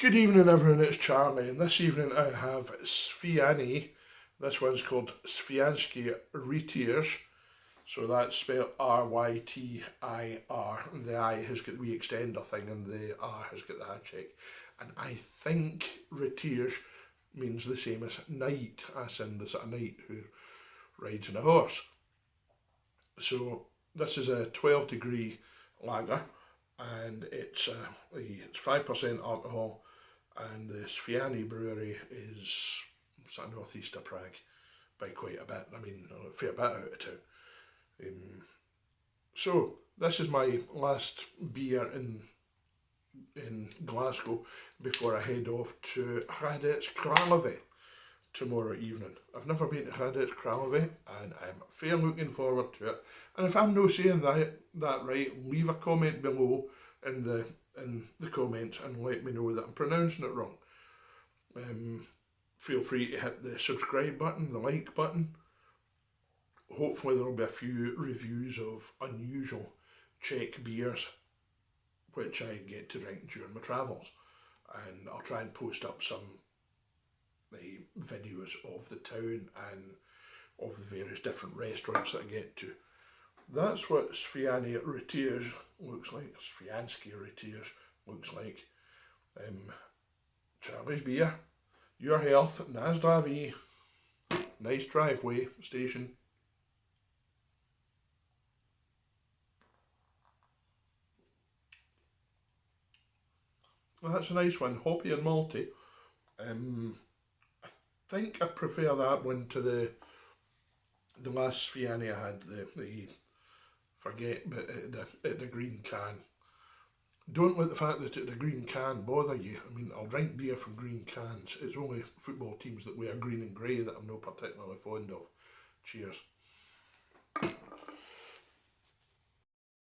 Good evening everyone, it's Charlie and this evening I have Svijany, this one's called Svijanský Rytíř, so that's spelled R-Y-T-I-R, the I has got the wee extender thing and the R has got the handshake, and I think Rytíř means the same as knight, as in the sort of knight who rides on a horse. So this is a 12 degree lager and it's uh, it's 5% alcohol and the Svijany brewery is sort of northeast of Prague by quite a bit, I mean a fair bit out of town. Um, so this is my last beer in in Glasgow before I head off to Hradec Králové tomorrow evening. I've never been to Hradec Králové and I'm fair looking forward to it. And if I'm not saying that, that right, leave a comment below in the in the comments and let me know that I'm pronouncing it wrong. Um, feel free to hit the subscribe button, the like button. Hopefully there will be a few reviews of unusual Czech beers which I get to drink during my travels and I'll try and post up some videos of the town and of the various different restaurants that I get to. That's what Svijany Rytíř looks like, Svijanský Rytíř looks like. Um, Charlie's beer, your health, Nazdavi, nice driveway station. Well, that's a nice one, hoppy and malty. Um, think I prefer that one to the the last Svijany I had, the, the forget, but had, a, green can. Don't let the fact that it's a green can bother you. I mean, I'll drink beer from green cans. It's only football teams that wear green and grey that I'm not particularly fond of. Cheers.